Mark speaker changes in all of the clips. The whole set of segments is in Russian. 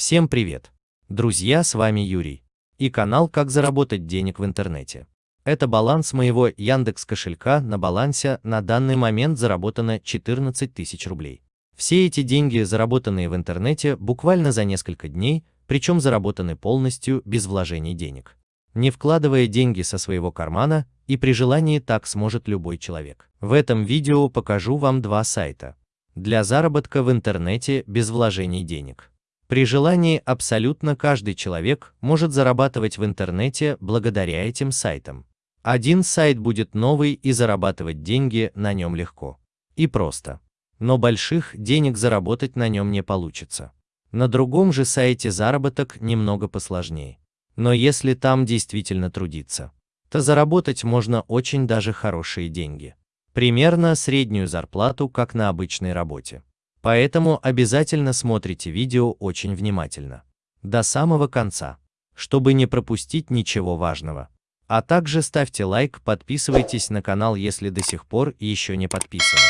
Speaker 1: Всем привет! Друзья, с вами Юрий и канал «Как заработать денег в интернете». Это баланс моего Яндекс кошелька, на балансе на данный момент заработано 14 тысяч рублей. Все эти деньги, заработанные в интернете, буквально за несколько дней, причем заработаны полностью без вложений денег. Не вкладывая деньги со своего кармана, и при желании так сможет любой человек. В этом видео покажу вам два сайта для заработка в интернете без вложений денег. При желании абсолютно каждый человек может зарабатывать в интернете благодаря этим сайтам. Один сайт будет новый и зарабатывать деньги на нем легко. И просто. Но больших денег заработать на нем не получится. На другом же сайте заработок немного посложнее. Но если там действительно трудиться, то заработать можно очень даже хорошие деньги. Примерно среднюю зарплату, как на обычной работе. Поэтому обязательно смотрите видео очень внимательно. До самого конца, чтобы не пропустить ничего важного. А также ставьте лайк, подписывайтесь на канал, если до сих пор еще не подписаны.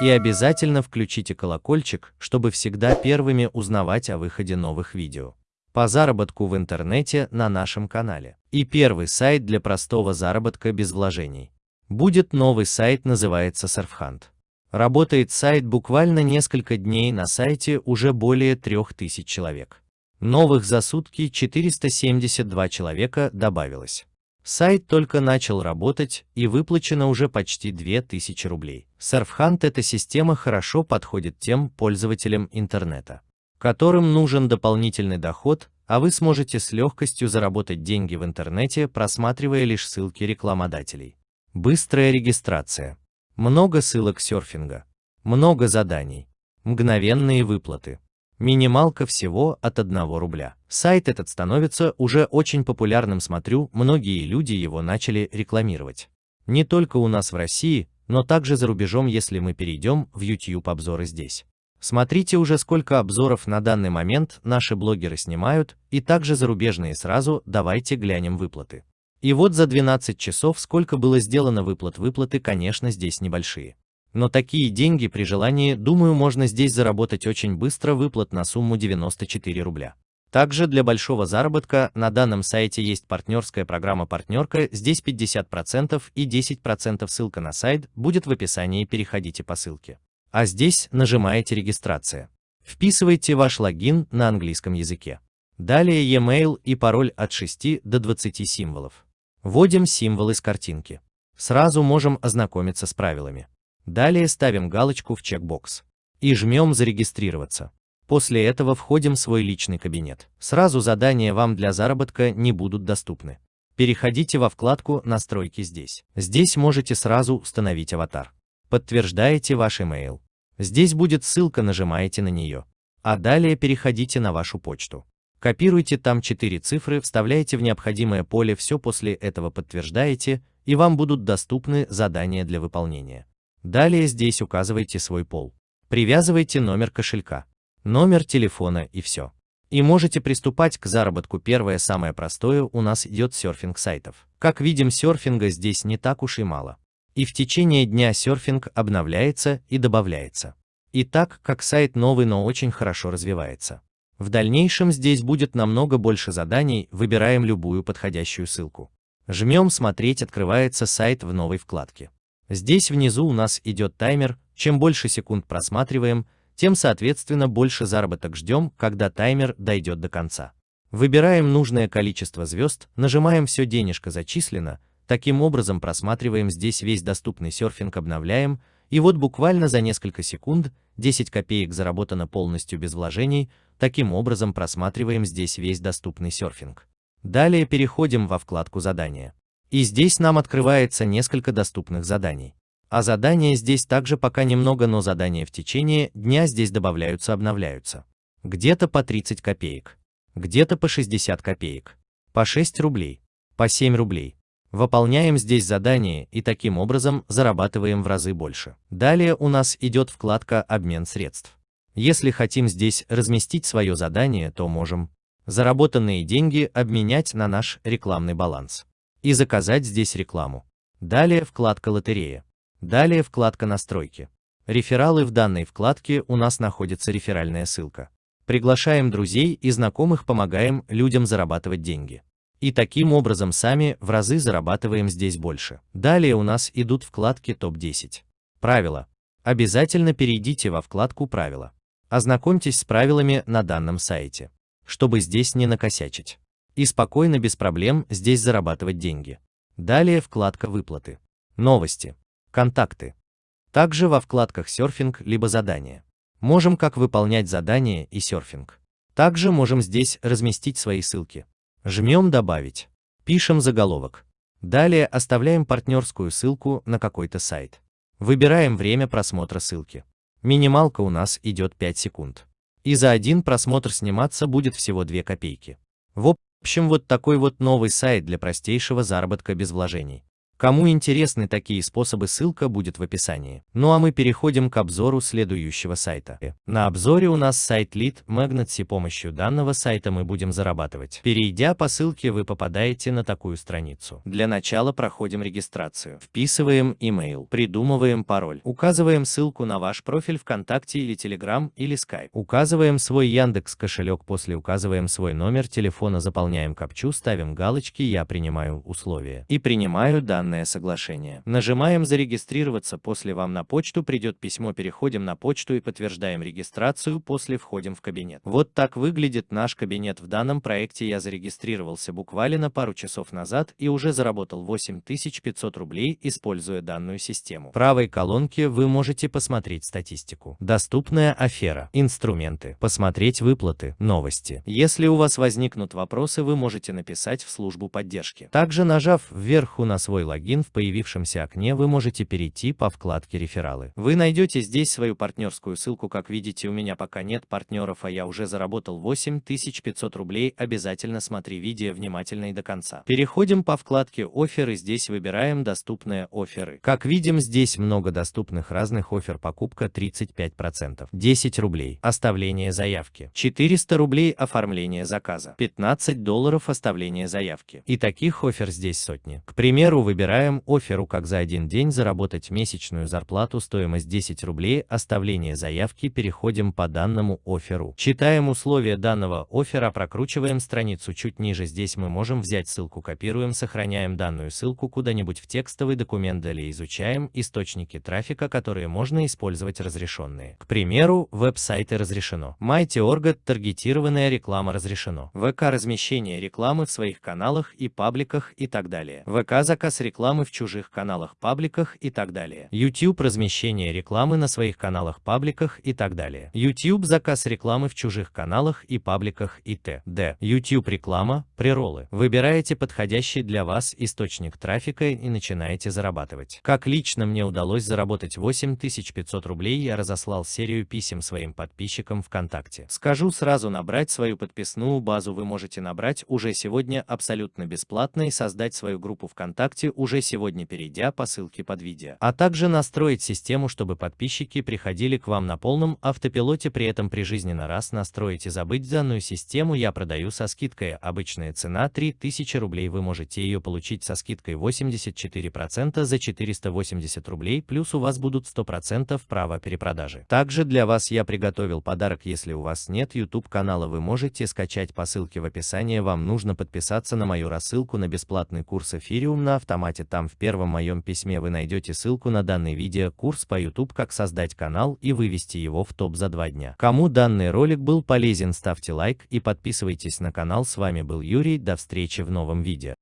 Speaker 1: И обязательно включите колокольчик, чтобы всегда первыми узнавать о выходе новых видео. По заработку в интернете на нашем канале. И первый сайт для простого заработка без вложений. Будет новый сайт, называется Surfhunt. Работает сайт буквально несколько дней, на сайте уже более 3000 человек. Новых за сутки 472 человека добавилось. Сайт только начал работать и выплачено уже почти 2000 рублей. Surfhunt эта система хорошо подходит тем пользователям интернета, которым нужен дополнительный доход, а вы сможете с легкостью заработать деньги в интернете, просматривая лишь ссылки рекламодателей. Быстрая регистрация. Много ссылок серфинга, много заданий, мгновенные выплаты. Минималка всего от 1 рубля. Сайт этот становится уже очень популярным, смотрю, многие люди его начали рекламировать. Не только у нас в России, но также за рубежом, если мы перейдем в YouTube обзоры здесь. Смотрите уже сколько обзоров на данный момент наши блогеры снимают, и также зарубежные сразу, давайте глянем выплаты. И вот за 12 часов сколько было сделано выплат. Выплаты, конечно, здесь небольшие. Но такие деньги при желании, думаю, можно здесь заработать очень быстро выплат на сумму 94 рубля. Также для большого заработка на данном сайте есть партнерская программа «Партнерка», здесь 50% и 10% ссылка на сайт будет в описании, переходите по ссылке. А здесь нажимаете «Регистрация». Вписывайте ваш логин на английском языке. Далее e-mail и пароль от 6 до 20 символов. Вводим символы с картинки. Сразу можем ознакомиться с правилами. Далее ставим галочку в чекбокс. И жмем «Зарегистрироваться». После этого входим в свой личный кабинет. Сразу задания вам для заработка не будут доступны. Переходите во вкладку «Настройки» здесь. Здесь можете сразу установить аватар. Подтверждаете ваш email. Здесь будет ссылка, нажимаете на нее. А далее переходите на вашу почту. Копируйте там 4 цифры, вставляете в необходимое поле, все после этого подтверждаете, и вам будут доступны задания для выполнения. Далее здесь указывайте свой пол. Привязывайте номер кошелька, номер телефона и все. И можете приступать к заработку. Первое самое простое у нас идет серфинг сайтов. Как видим, серфинга здесь не так уж и мало. И в течение дня серфинг обновляется и добавляется. И так как сайт новый, но очень хорошо развивается. В дальнейшем здесь будет намного больше заданий, выбираем любую подходящую ссылку. Жмем «Смотреть» открывается сайт в новой вкладке. Здесь внизу у нас идет таймер, чем больше секунд просматриваем, тем соответственно больше заработок ждем, когда таймер дойдет до конца. Выбираем нужное количество звезд, нажимаем «Все денежка зачислено», таким образом просматриваем здесь весь доступный серфинг, обновляем, и вот буквально за несколько секунд 10 копеек заработано полностью без вложений, таким образом просматриваем здесь весь доступный серфинг. Далее переходим во вкладку задания. И здесь нам открывается несколько доступных заданий. А задания здесь также пока немного, но задания в течение дня здесь добавляются, обновляются. Где-то по 30 копеек, где-то по 60 копеек, по 6 рублей, по 7 рублей. Выполняем здесь задание и таким образом зарабатываем в разы больше. Далее у нас идет вкладка «Обмен средств». Если хотим здесь разместить свое задание, то можем заработанные деньги обменять на наш рекламный баланс и заказать здесь рекламу. Далее вкладка «Лотерея». Далее вкладка «Настройки». Рефералы в данной вкладке у нас находится реферальная ссылка. Приглашаем друзей и знакомых, помогаем людям зарабатывать деньги. И таким образом сами в разы зарабатываем здесь больше. Далее у нас идут вкладки топ-10. Правила. Обязательно перейдите во вкладку «Правила». Ознакомьтесь с правилами на данном сайте, чтобы здесь не накосячить. И спокойно, без проблем, здесь зарабатывать деньги. Далее вкладка «Выплаты». Новости. Контакты. Также во вкладках «Серфинг» либо «Задания». Можем как выполнять задания и серфинг. Также можем здесь разместить свои ссылки. Жмем «Добавить». Пишем заголовок. Далее оставляем партнерскую ссылку на какой-то сайт. Выбираем время просмотра ссылки. Минималка у нас идет 5 секунд. И за один просмотр сниматься будет всего 2 копейки. В общем, вот такой вот новый сайт для простейшего заработка без вложений. Кому интересны такие способы, ссылка будет в описании. Ну а мы переходим к обзору следующего сайта. На обзоре у нас сайт Lead Magnet. С помощью данного сайта мы будем зарабатывать. Перейдя по ссылке, вы попадаете на такую страницу. Для начала проходим регистрацию. Вписываем email, придумываем пароль, указываем ссылку на ваш профиль ВКонтакте или Telegram или Skype. Указываем свой Яндекс кошелек, после указываем свой номер телефона, заполняем капчу, ставим галочки «Я принимаю условия» и принимаю данные данное соглашение. Нажимаем «Зарегистрироваться», после вам на почту придет письмо, переходим на почту и подтверждаем регистрацию, после входим в кабинет. Вот так выглядит наш кабинет в данном проекте. Я зарегистрировался буквально пару часов назад и уже заработал 8500 рублей, используя данную систему. В правой колонке вы можете посмотреть статистику. Доступная афера, инструменты, посмотреть выплаты, новости. Если у вас возникнут вопросы, вы можете написать в службу поддержки. Также нажав вверху на свой логин, логин в появившемся окне вы можете перейти по вкладке «Рефералы». Вы найдете здесь свою партнерскую ссылку. Как видите, у меня пока нет партнеров, а я уже заработал 8500 рублей. Обязательно смотри видео внимательно и до конца. Переходим по вкладке «Оферы». Здесь выбираем доступные оферы. Как видим, здесь много доступных разных офер. Покупка 35%, 10 рублей, оставление заявки, 400 рублей оформление заказа, 15 долларов оставление заявки. И таких офер здесь сотни. К примеру, выбираем Выбираем оферу как за один день заработать месячную зарплату, стоимость 10 рублей, оставление заявки, переходим по данному оферу. Читаем условия данного оффера, прокручиваем страницу чуть ниже, здесь мы можем взять ссылку, копируем, сохраняем данную ссылку куда-нибудь в текстовый документ, далее изучаем источники трафика, которые можно использовать разрешенные. К примеру, веб-сайты разрешено. MyTorget таргетированная реклама разрешено. ВК размещение рекламы в своих каналах и пабликах и так далее. ВК заказ рекламы рекламы в чужих каналах, пабликах и так далее. YouTube размещение рекламы на своих каналах, пабликах и так далее. YouTube заказ рекламы в чужих каналах и пабликах и т.д. YouTube реклама, преролы. Выбираете подходящий для вас источник трафика и начинаете зарабатывать. Как лично мне удалось заработать 8500 рублей, я разослал серию писем своим подписчикам ВКонтакте. Скажу сразу, набрать свою подписную базу вы можете набрать уже сегодня абсолютно бесплатно и создать свою группу ВКонтакте уже сегодня перейдя по ссылке под видео, а также настроить систему, чтобы подписчики приходили к вам на полном автопилоте, при этом прижизненно раз настроить и забыть данную систему. Я продаю со скидкой, обычная цена 3000 рублей, вы можете ее получить со скидкой 84% за 480 рублей, плюс у вас будут 100% права перепродажи. Также для вас я приготовил подарок, если у вас нет YouTube канала, вы можете скачать по ссылке в описании, вам нужно подписаться на мою рассылку на бесплатный курс Эфириум на автомате формате там в первом моем письме вы найдете ссылку на данный видео курс по YouTube как создать канал и вывести его в топ за два дня. Кому данный ролик был полезен ставьте лайк и подписывайтесь на канал с вами был Юрий до встречи в новом видео.